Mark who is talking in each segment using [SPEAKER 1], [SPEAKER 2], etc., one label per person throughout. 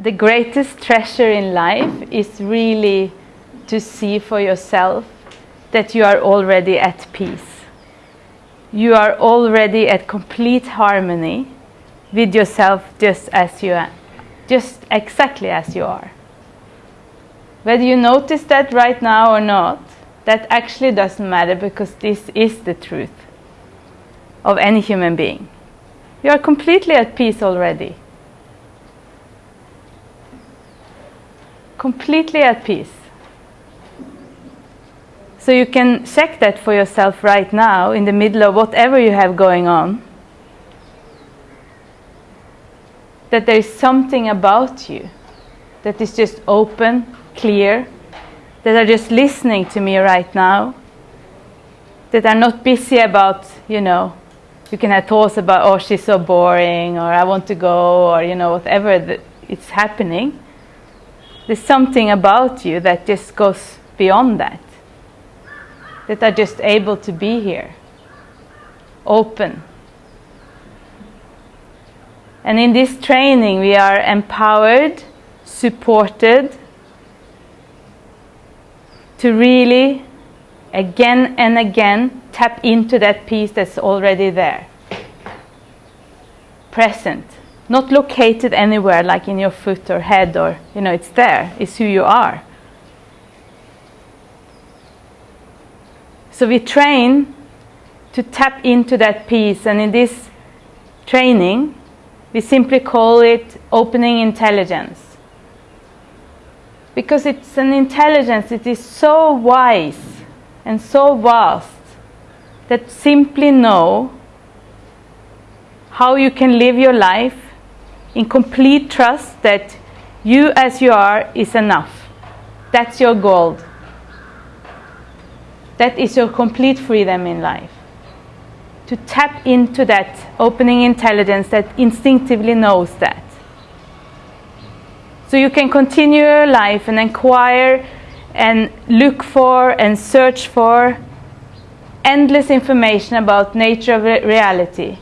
[SPEAKER 1] the greatest treasure in life is really to see for yourself that you are already at peace. You are already at complete harmony with yourself just as you are, just exactly as you are. Whether you notice that right now or not, that actually doesn't matter because this is the truth of any human being. You are completely at peace already. Completely at peace. So you can check that for yourself right now in the middle of whatever you have going on. That there is something about you that is just open, clear, that are just listening to me right now, that are not busy about, you know, you can have thoughts about, oh, she's so boring, or I want to go, or, you know, whatever it's happening. There's something about you that just goes beyond that, that are just able to be here, open. And in this training, we are empowered, supported, to really again and again tap into that peace that's already there. Present. Not located anywhere like in your foot or head or, you know, it's there. It's who you are. So we train to tap into that peace, and in this training, we simply call it opening intelligence because it's an intelligence it is so wise and so vast that simply know how you can live your life in complete trust that you as you are is enough. That's your goal. That is your complete freedom in life. To tap into that opening intelligence that instinctively knows that. So you can continue your life and inquire and look for and search for endless information about nature of reality.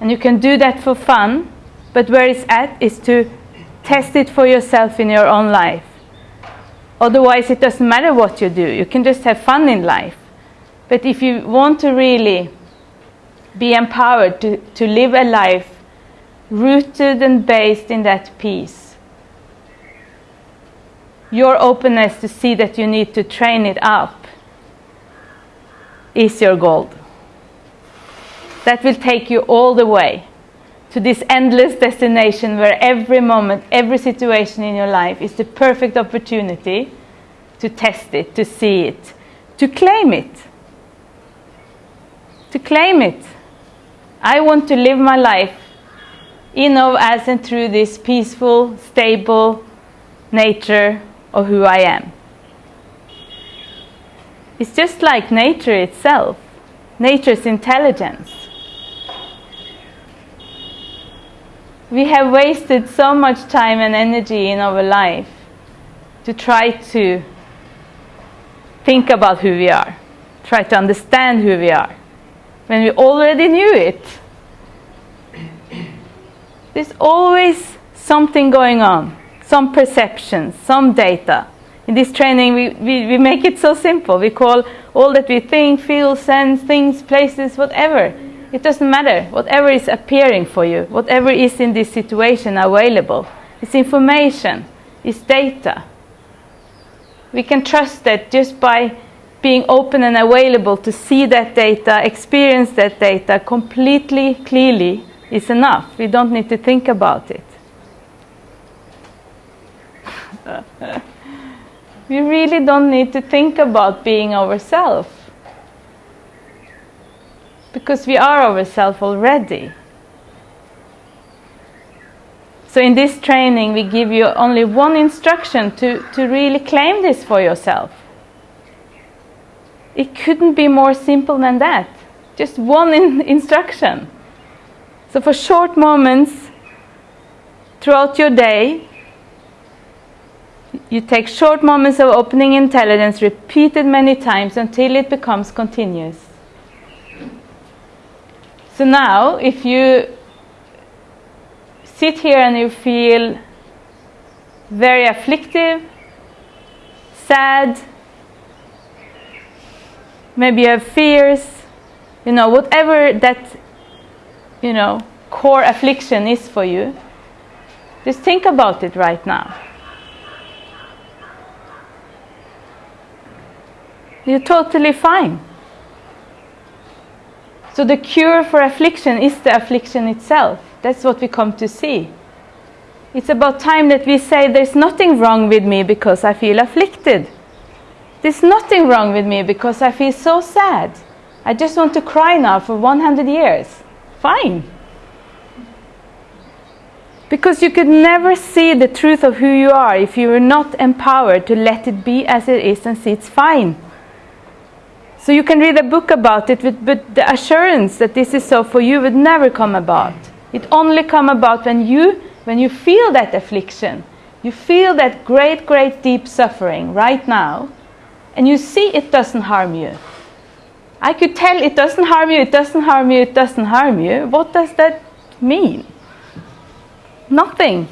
[SPEAKER 1] And you can do that for fun, but where it's at is to test it for yourself in your own life. Otherwise, it doesn't matter what you do. You can just have fun in life. But if you want to really be empowered to, to live a life rooted and based in that peace, your openness to see that you need to train it up is your gold. That will take you all the way to this endless destination where every moment, every situation in your life is the perfect opportunity to test it, to see it, to claim it. To claim it. I want to live my life in, of, as, and through this peaceful, stable nature of who I am. It's just like nature itself, nature's intelligence. We have wasted so much time and energy in our life to try to think about who we are, try to understand who we are, when we already knew it. There's always something going on some perceptions, some data. In this training, we, we, we make it so simple. We call all that we think, feel, sense, things, places, whatever. It doesn't matter. Whatever is appearing for you, whatever is in this situation available, it's information, it's data. We can trust that just by being open and available to see that data, experience that data completely clearly is enough. We don't need to think about it. we really don't need to think about being ourselves because we are ourselves already. So in this training we give you only one instruction to, to really claim this for yourself. It couldn't be more simple than that. Just one in instruction. So for short moments throughout your day, you take short moments of opening intelligence repeated many times until it becomes continuous. So now, if you sit here and you feel very afflictive, sad, maybe you have fears, you know, whatever that, you know, core affliction is for you, just think about it right now. You're totally fine. So the cure for affliction is the affliction itself. That's what we come to see. It's about time that we say there's nothing wrong with me because I feel afflicted. There's nothing wrong with me because I feel so sad. I just want to cry now for 100 years. Fine. Because you could never see the truth of who you are if you were not empowered to let it be as it is and see it's fine. So you can read a book about it, but the assurance that this is so for you would never come about. It only come about when you, when you feel that affliction, you feel that great, great deep suffering right now, and you see it doesn't harm you. I could tell it doesn't harm you, it doesn't harm you, it doesn't harm you. What does that mean? Nothing.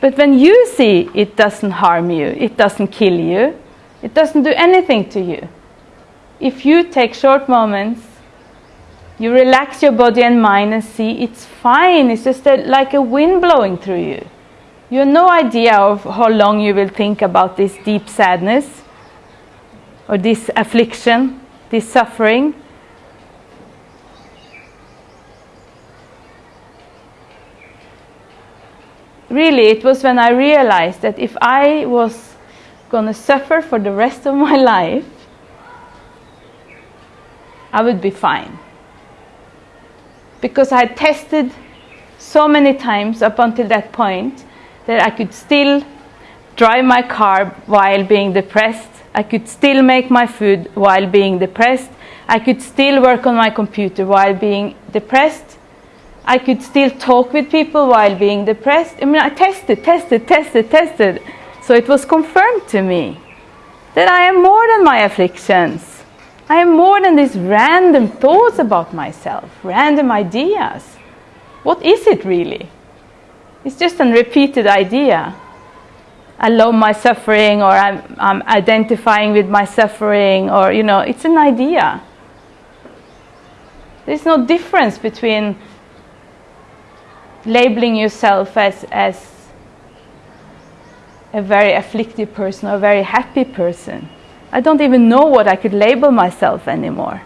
[SPEAKER 1] But when you see it doesn't harm you, it doesn't kill you, it doesn't do anything to you if you take short moments, you relax your body and mind and see it's fine. It's just a, like a wind blowing through you. You have no idea of how long you will think about this deep sadness or this affliction, this suffering. Really, it was when I realized that if I was going to suffer for the rest of my life, I would be fine. Because I had tested so many times up until that point that I could still drive my car while being depressed. I could still make my food while being depressed. I could still work on my computer while being depressed. I could still talk with people while being depressed. I mean, I tested, tested, tested, tested. So it was confirmed to me that I am more than my afflictions. I am more than these random thoughts about myself, random ideas. What is it really? It's just a repeated idea. I love my suffering, or I'm, I'm identifying with my suffering, or, you know, it's an idea. There's no difference between labeling yourself as, as a very afflicted person or a very happy person. I don't even know what I could label myself anymore.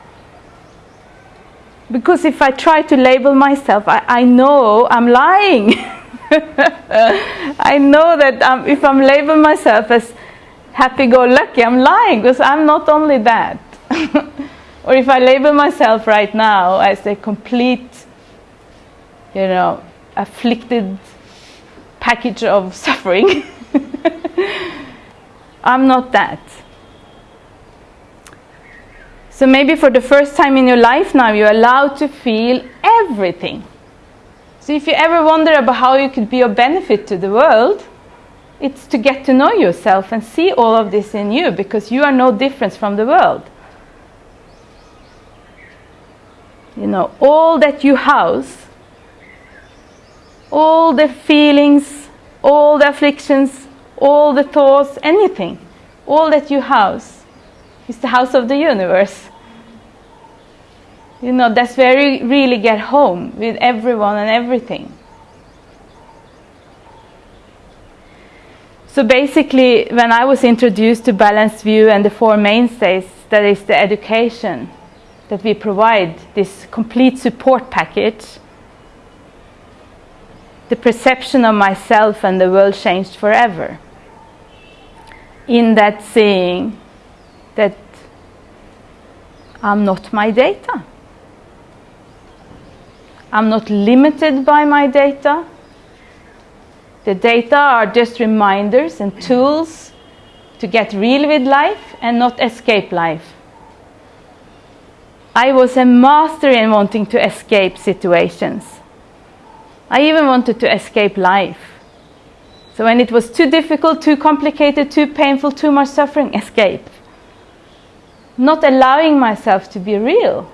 [SPEAKER 1] Because if I try to label myself, I, I know I'm lying. I know that um, if I'm labeling myself as happy go lucky, I'm lying because I'm not only that. or if I label myself right now as a complete, you know, afflicted package of suffering, I'm not that. So maybe for the first time in your life now, you're allowed to feel everything. So if you ever wonder about how you could be of benefit to the world, it's to get to know yourself and see all of this in you because you are no different from the world. You know, all that you house, all the feelings, all the afflictions, all the thoughts, anything, all that you house is the house of the universe. You know, that's where you really get home with everyone and everything. So basically, when I was introduced to Balanced View and the four mainstays, that is the education that we provide, this complete support package, the perception of myself and the world changed forever. In that seeing that I'm not my data. I'm not limited by my data. The data are just reminders and tools to get real with life and not escape life. I was a master in wanting to escape situations. I even wanted to escape life. So when it was too difficult, too complicated, too painful, too much suffering, escape not allowing myself to be real.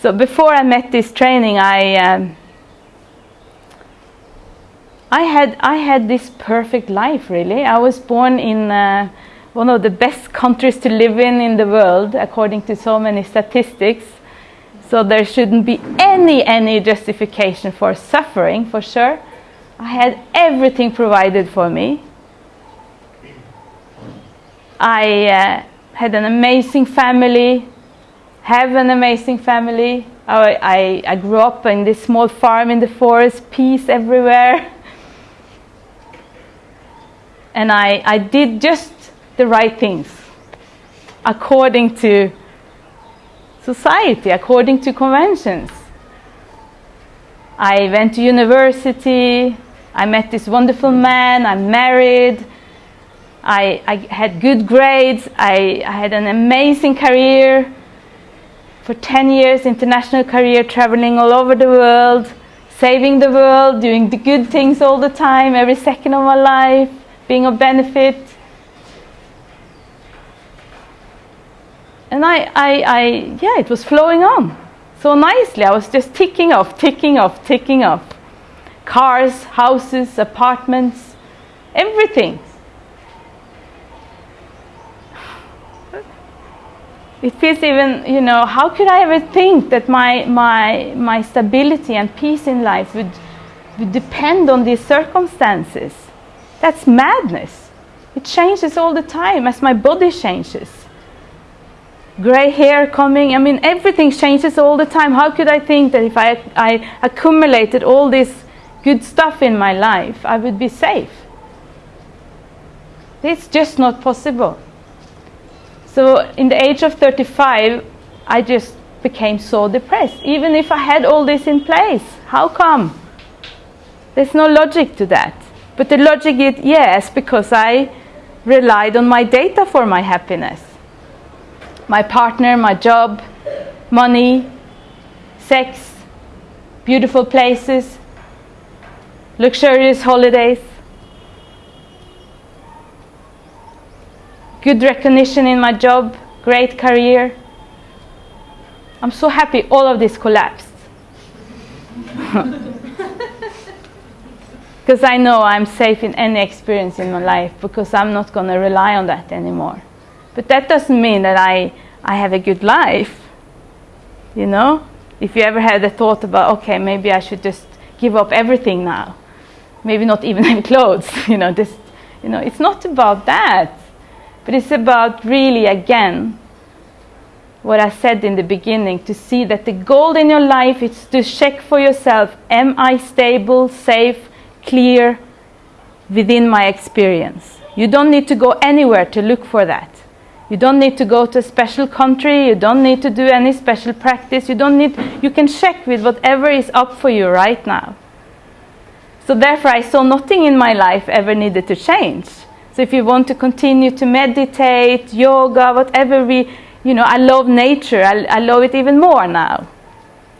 [SPEAKER 1] So before I met this training, I um, I had I had this perfect life. Really, I was born in uh, one of the best countries to live in in the world, according to so many statistics. So there shouldn't be any any justification for suffering, for sure. I had everything provided for me. I uh, had an amazing family, have an amazing family. I, I, I grew up in this small farm in the forest, peace everywhere. And I, I did just the right things according to society, according to conventions. I went to university, I met this wonderful man, I'm married, I, I had good grades, I, I had an amazing career for 10 years, international career, traveling all over the world, saving the world, doing the good things all the time, every second of my life, being of benefit. And I, I, I, yeah, it was flowing on so nicely. I was just ticking off, ticking off, ticking off. Cars, houses, apartments, everything. It feels even, you know, how could I ever think that my, my, my stability and peace in life would, would depend on these circumstances? That's madness. It changes all the time as my body changes. Gray hair coming, I mean, everything changes all the time. How could I think that if I, I accumulated all this good stuff in my life, I would be safe? It's just not possible. So in the age of 35, I just became so depressed. Even if I had all this in place, how come? There's no logic to that. But the logic is yes, because I relied on my data for my happiness. My partner, my job, money, sex, beautiful places, luxurious holidays. Good recognition in my job, great career. I'm so happy all of this collapsed. Because I know I'm safe in any experience in my life because I'm not going to rely on that anymore. But that doesn't mean that I, I have a good life. You know? If you ever had the thought about, okay, maybe I should just give up everything now. Maybe not even have clothes, you know, just, you know, it's not about that. But it's about really, again, what I said in the beginning to see that the goal in your life is to check for yourself am I stable, safe, clear within my experience? You don't need to go anywhere to look for that. You don't need to go to a special country, you don't need to do any special practice, you don't need you can check with whatever is up for you right now. So therefore I saw nothing in my life ever needed to change. So if you want to continue to meditate, yoga, whatever we, you know, I love nature. I, I love it even more now.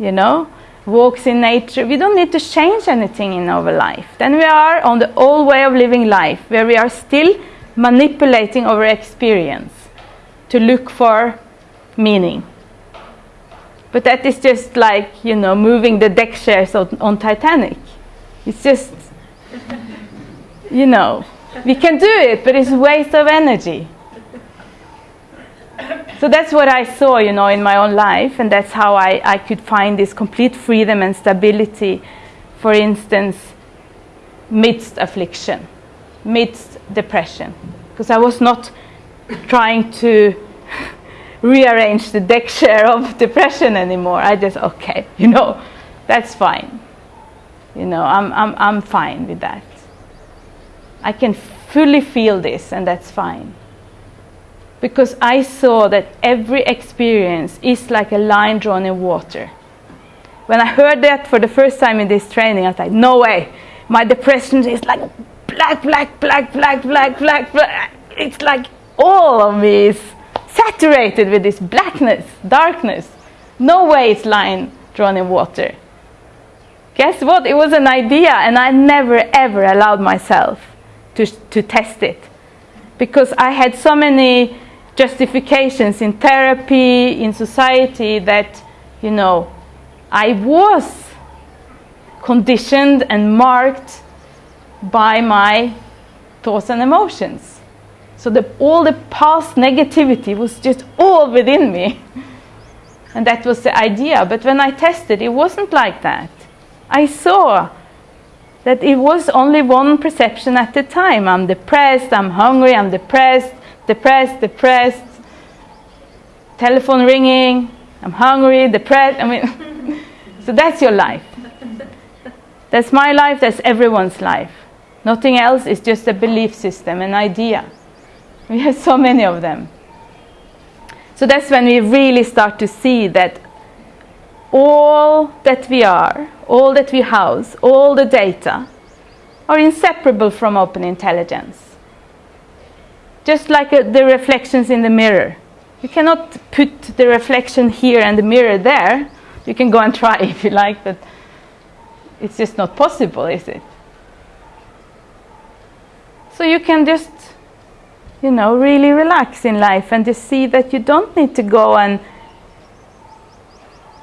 [SPEAKER 1] You know, walks in nature. We don't need to change anything in our life. Then we are on the old way of living life, where we are still manipulating our experience to look for meaning. But that is just like, you know, moving the deck chairs on, on Titanic. It's just, you know, we can do it, but it's a waste of energy. So that's what I saw, you know, in my own life, and that's how I, I could find this complete freedom and stability, for instance, midst affliction, midst depression. Because I was not trying to rearrange the deck chair of depression anymore. I just, okay, you know, that's fine. You know, I'm, I'm, I'm fine with that. I can fully feel this, and that's fine. Because I saw that every experience is like a line drawn in water. When I heard that for the first time in this training, I was like, no way. My depression is like black, black, black, black, black, black, black. It's like all of me is saturated with this blackness, darkness. No way it's line drawn in water. Guess what? It was an idea, and I never ever allowed myself to, to test it. Because I had so many justifications in therapy, in society, that you know, I was conditioned and marked by my thoughts and emotions. So the, all the past negativity was just all within me. And that was the idea. But when I tested, it wasn't like that. I saw that it was only one perception at a time. I'm depressed, I'm hungry, I'm depressed, depressed, depressed. Telephone ringing, I'm hungry, depressed. I mean, so that's your life. That's my life, that's everyone's life. Nothing else is just a belief system, an idea. We have so many of them. So that's when we really start to see that all that we are, all that we house, all the data are inseparable from open intelligence. Just like uh, the reflections in the mirror. You cannot put the reflection here and the mirror there. You can go and try if you like, but it's just not possible, is it? So you can just, you know, really relax in life and just see that you don't need to go and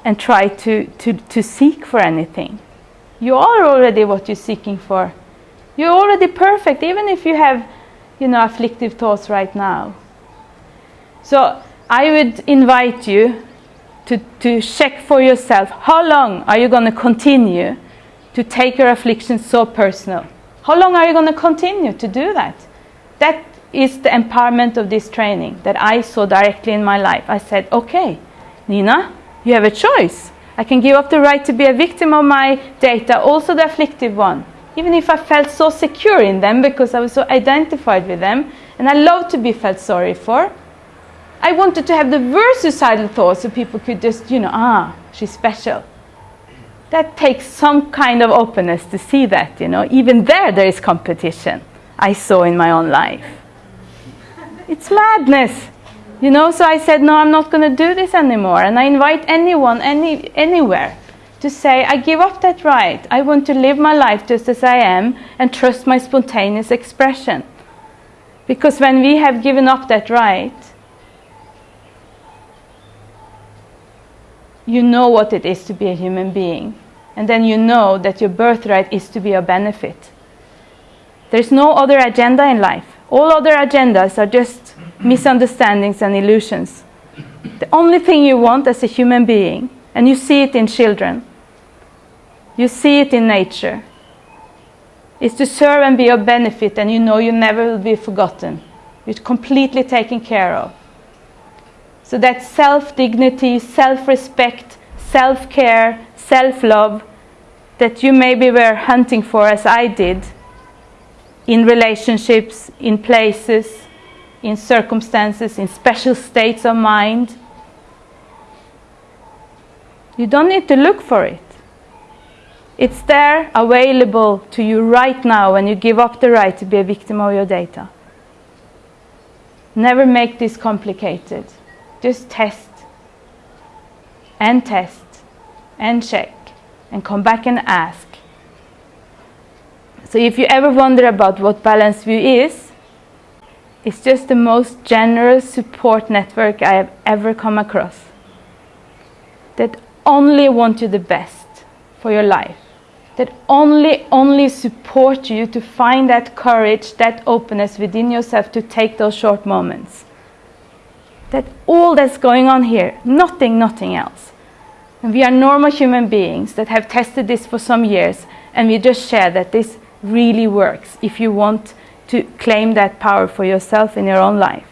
[SPEAKER 1] and try to, to, to seek for anything. You are already what you're seeking for. You're already perfect, even if you have, you know, afflictive thoughts right now. So I would invite you to, to check for yourself how long are you going to continue to take your affliction so personal? How long are you going to continue to do that? That is the empowerment of this training that I saw directly in my life. I said, okay, Nina, you have a choice. I can give up the right to be a victim of my data, also the afflictive one. Even if I felt so secure in them because I was so identified with them, and I love to be felt sorry for. I wanted to have the worst suicidal thoughts so people could just, you know, ah, she's special that takes some kind of openness to see that, you know. Even there, there is competition, I saw in my own life. It's madness, you know. So I said, no, I'm not going to do this anymore. And I invite anyone, any, anywhere, to say, I give up that right. I want to live my life just as I am and trust my spontaneous expression. Because when we have given up that right, you know what it is to be a human being. And then you know that your birthright is to be a benefit. There's no other agenda in life. All other agendas are just misunderstandings and illusions. The only thing you want as a human being, and you see it in children, you see it in nature, is to serve and be of benefit, and you know you never will be forgotten. You're completely taken care of. So that self dignity, self respect, self care, self love that you maybe were hunting for, as I did, in relationships, in places, in circumstances, in special states of mind. You don't need to look for it. It's there, available to you right now when you give up the right to be a victim of your data. Never make this complicated. Just test and test and check and come back and ask. So if you ever wonder about what Balanced View is, it's just the most generous support network I have ever come across. That only want you the best for your life. That only, only support you to find that courage, that openness within yourself to take those short moments that all that's going on here, nothing, nothing else. And we are normal human beings that have tested this for some years, and we just share that this really works if you want to claim that power for yourself in your own life.